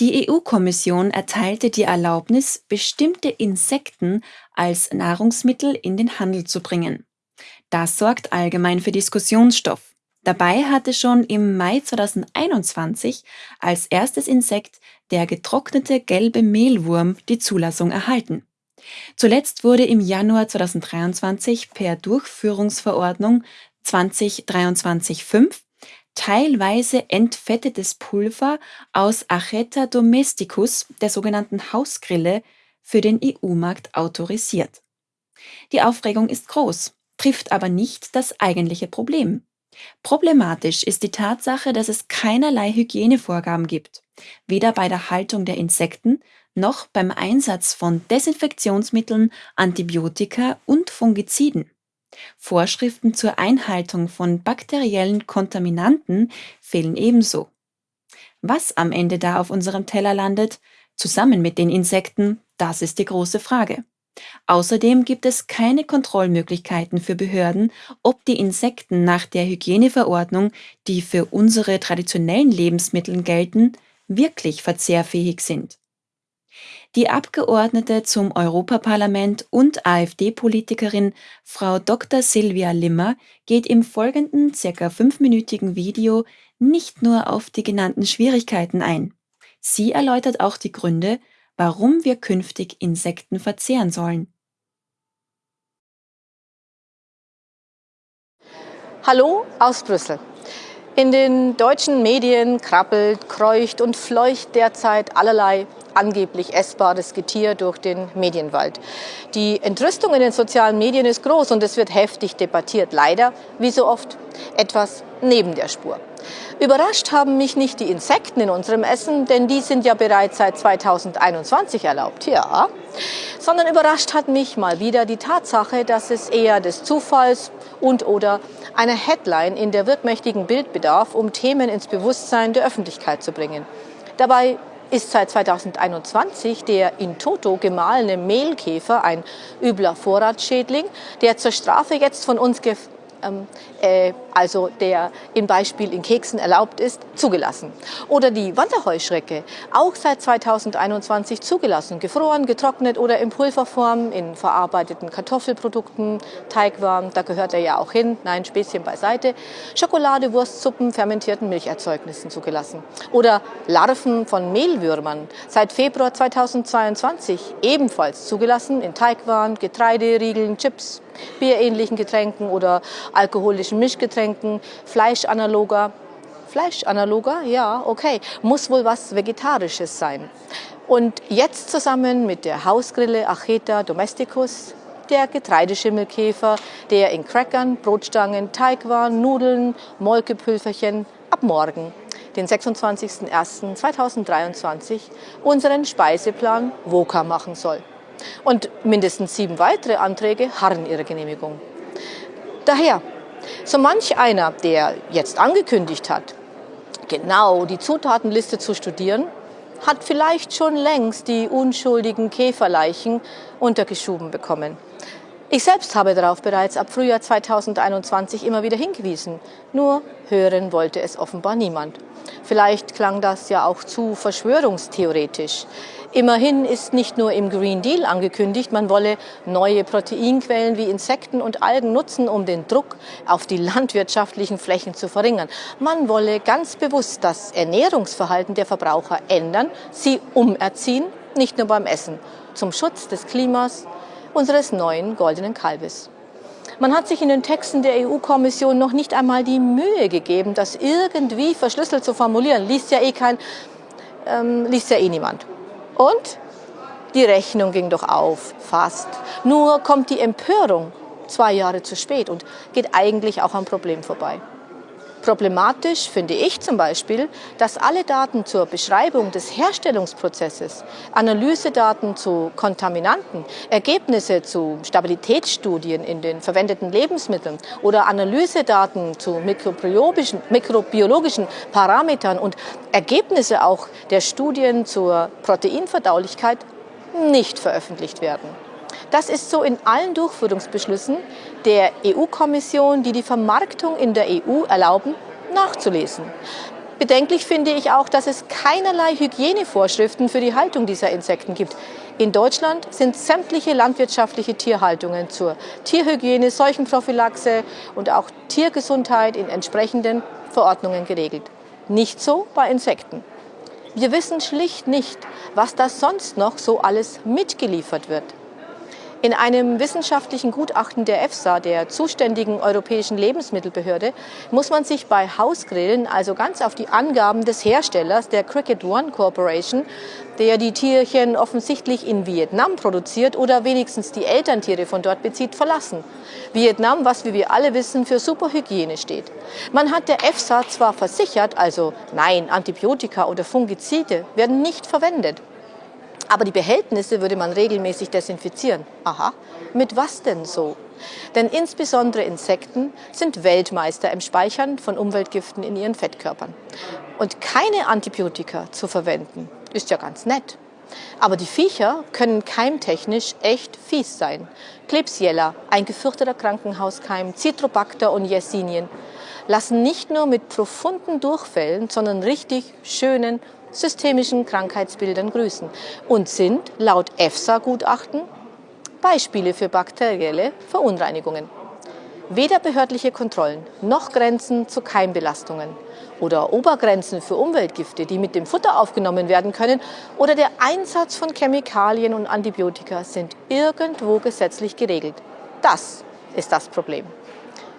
Die EU-Kommission erteilte die Erlaubnis, bestimmte Insekten als Nahrungsmittel in den Handel zu bringen. Das sorgt allgemein für Diskussionsstoff. Dabei hatte schon im Mai 2021 als erstes Insekt der getrocknete gelbe Mehlwurm die Zulassung erhalten. Zuletzt wurde im Januar 2023 per Durchführungsverordnung 2023-5 teilweise entfettetes Pulver aus Acheta domesticus, der sogenannten Hausgrille, für den EU-Markt autorisiert. Die Aufregung ist groß, trifft aber nicht das eigentliche Problem. Problematisch ist die Tatsache, dass es keinerlei Hygienevorgaben gibt, weder bei der Haltung der Insekten noch beim Einsatz von Desinfektionsmitteln, Antibiotika und Fungiziden. Vorschriften zur Einhaltung von bakteriellen Kontaminanten fehlen ebenso. Was am Ende da auf unserem Teller landet, zusammen mit den Insekten, das ist die große Frage. Außerdem gibt es keine Kontrollmöglichkeiten für Behörden, ob die Insekten nach der Hygieneverordnung, die für unsere traditionellen Lebensmittel gelten, wirklich verzehrfähig sind. Die Abgeordnete zum Europaparlament und AfD-Politikerin Frau Dr. Silvia Limmer geht im folgenden circa fünfminütigen Video nicht nur auf die genannten Schwierigkeiten ein. Sie erläutert auch die Gründe, warum wir künftig Insekten verzehren sollen. Hallo aus Brüssel. In den deutschen Medien krabbelt, kreucht und fleucht derzeit allerlei angeblich essbares Getier durch den Medienwald. Die Entrüstung in den sozialen Medien ist groß und es wird heftig debattiert. Leider, wie so oft, etwas neben der Spur. Überrascht haben mich nicht die Insekten in unserem Essen, denn die sind ja bereits seit 2021 erlaubt, ja. Sondern überrascht hat mich mal wieder die Tatsache, dass es eher des Zufalls und oder einer Headline in der wirkmächtigen Bild bedarf, um Themen ins Bewusstsein der Öffentlichkeit zu bringen. Dabei ist seit 2021 der in Toto gemahlene Mehlkäfer ein übler Vorratsschädling, der zur Strafe jetzt von uns äh, also der im Beispiel in Keksen erlaubt ist, zugelassen. Oder die Wanderheuschrecke, auch seit 2021 zugelassen, gefroren, getrocknet oder in Pulverform, in verarbeiteten Kartoffelprodukten, Teigwaren, da gehört er ja auch hin, nein, Späßchen beiseite, Schokolade, Wurstsuppen, fermentierten Milcherzeugnissen zugelassen. Oder Larven von Mehlwürmern, seit Februar 2022 ebenfalls zugelassen in Teigwaren, Getreideriegeln, Chips, bierähnlichen Getränken oder alkoholischen Mischgetränken, Fleischanaloger. Fleischanaloger, ja, okay, muss wohl was Vegetarisches sein. Und jetzt zusammen mit der Hausgrille Acheta domesticus, der Getreideschimmelkäfer, der in Crackern, Brotstangen, Teigwaren, Nudeln, Molkepülferchen ab morgen, den 26.01.2023, unseren Speiseplan VOCA machen soll. Und mindestens sieben weitere Anträge harren ihrer Genehmigung. Daher, so manch einer, der jetzt angekündigt hat, genau die Zutatenliste zu studieren, hat vielleicht schon längst die unschuldigen Käferleichen untergeschoben bekommen. Ich selbst habe darauf bereits ab Frühjahr 2021 immer wieder hingewiesen. Nur hören wollte es offenbar niemand. Vielleicht klang das ja auch zu verschwörungstheoretisch. Immerhin ist nicht nur im Green Deal angekündigt, man wolle neue Proteinquellen wie Insekten und Algen nutzen, um den Druck auf die landwirtschaftlichen Flächen zu verringern. Man wolle ganz bewusst das Ernährungsverhalten der Verbraucher ändern, sie umerziehen, nicht nur beim Essen, zum Schutz des Klimas, unseres neuen goldenen Kalbes. Man hat sich in den Texten der EU-Kommission noch nicht einmal die Mühe gegeben, das irgendwie verschlüsselt zu formulieren. Liest ja eh kein, ähm, liest ja eh niemand. Und die Rechnung ging doch auf, fast. Nur kommt die Empörung zwei Jahre zu spät und geht eigentlich auch am Problem vorbei. Problematisch finde ich zum Beispiel, dass alle Daten zur Beschreibung des Herstellungsprozesses, Analysedaten zu Kontaminanten, Ergebnisse zu Stabilitätsstudien in den verwendeten Lebensmitteln oder Analysedaten zu mikrobiologischen, mikrobiologischen Parametern und Ergebnisse auch der Studien zur Proteinverdaulichkeit nicht veröffentlicht werden. Das ist so in allen Durchführungsbeschlüssen der EU-Kommission, die die Vermarktung in der EU erlauben, nachzulesen. Bedenklich finde ich auch, dass es keinerlei Hygienevorschriften für die Haltung dieser Insekten gibt. In Deutschland sind sämtliche landwirtschaftliche Tierhaltungen zur Tierhygiene, Seuchenprophylaxe und auch Tiergesundheit in entsprechenden Verordnungen geregelt. Nicht so bei Insekten. Wir wissen schlicht nicht, was da sonst noch so alles mitgeliefert wird. In einem wissenschaftlichen Gutachten der EFSA, der zuständigen europäischen Lebensmittelbehörde, muss man sich bei Hausgrillen also ganz auf die Angaben des Herstellers, der Cricket One Corporation, der die Tierchen offensichtlich in Vietnam produziert oder wenigstens die Elterntiere von dort bezieht, verlassen. Vietnam, was wie wir alle wissen, für Superhygiene steht. Man hat der EFSA zwar versichert, also nein, Antibiotika oder Fungizide werden nicht verwendet. Aber die Behältnisse würde man regelmäßig desinfizieren. Aha, mit was denn so? Denn insbesondere Insekten sind Weltmeister im Speichern von Umweltgiften in ihren Fettkörpern. Und keine Antibiotika zu verwenden, ist ja ganz nett. Aber die Viecher können keimtechnisch echt fies sein. Klebsiella, ein gefürchteter Krankenhauskeim, Citrobacter und Yersinien lassen nicht nur mit profunden Durchfällen, sondern richtig schönen systemischen Krankheitsbildern grüßen und sind laut EFSA-Gutachten Beispiele für bakterielle Verunreinigungen. Weder behördliche Kontrollen noch Grenzen zu Keimbelastungen oder Obergrenzen für Umweltgifte, die mit dem Futter aufgenommen werden können, oder der Einsatz von Chemikalien und Antibiotika sind irgendwo gesetzlich geregelt. Das ist das Problem.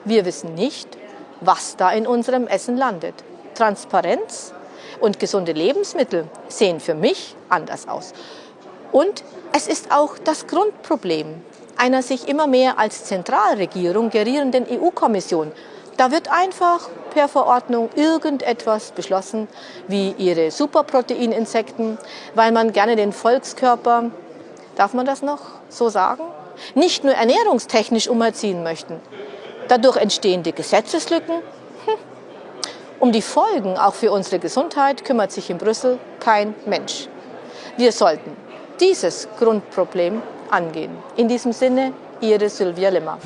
Wir wissen nicht, was da in unserem Essen landet. Transparenz und gesunde Lebensmittel sehen für mich anders aus. Und es ist auch das Grundproblem einer sich immer mehr als Zentralregierung gerierenden EU-Kommission. Da wird einfach per Verordnung irgendetwas beschlossen, wie ihre Superproteininsekten, weil man gerne den Volkskörper, darf man das noch so sagen, nicht nur ernährungstechnisch umerziehen möchten. Dadurch entstehende Gesetzeslücken um die Folgen auch für unsere Gesundheit kümmert sich in Brüssel kein Mensch. Wir sollten dieses Grundproblem angehen. In diesem Sinne, Ihre Sylvia Limmer.